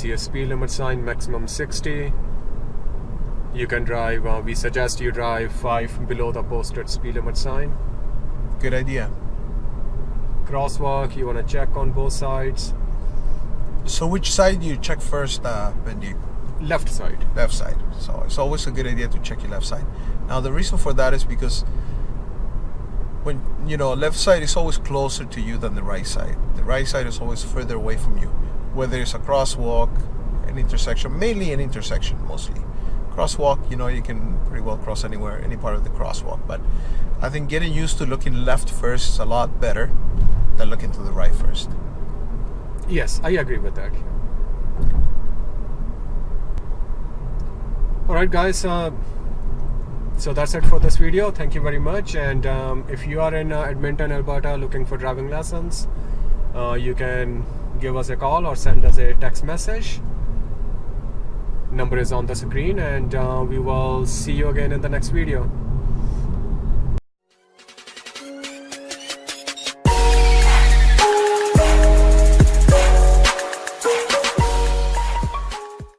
see a speed limit sign maximum 60 you can drive uh, we suggest you drive 5 below the posted speed limit sign Good idea. crosswalk you want to check on both sides So which side do you check first, uh, Benji? left side Left side. So it's always a good idea to check your left side. Now the reason for that is because when you know left side is always closer to you than the right side. The right side is always further away from you. Whether it's a crosswalk, an intersection, mainly an intersection mostly. Crosswalk, you know, you can pretty well cross anywhere, any part of the crosswalk. But I think getting used to looking left first is a lot better than looking to the right first. yes i agree with that all right guys uh, so that's it for this video thank you very much and um, if you are in uh, edmonton alberta looking for driving lessons uh, you can give us a call or send us a text message. Number is on the screen and uh, we will see you again in the next video